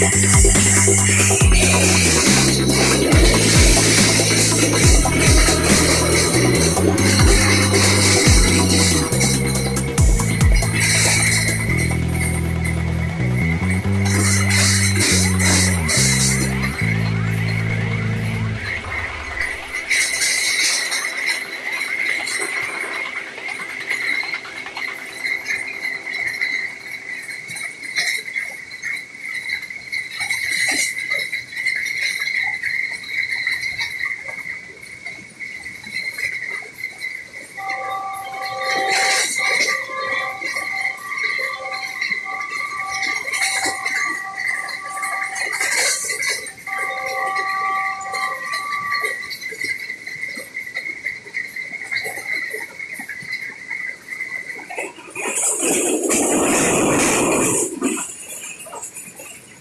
Yeah.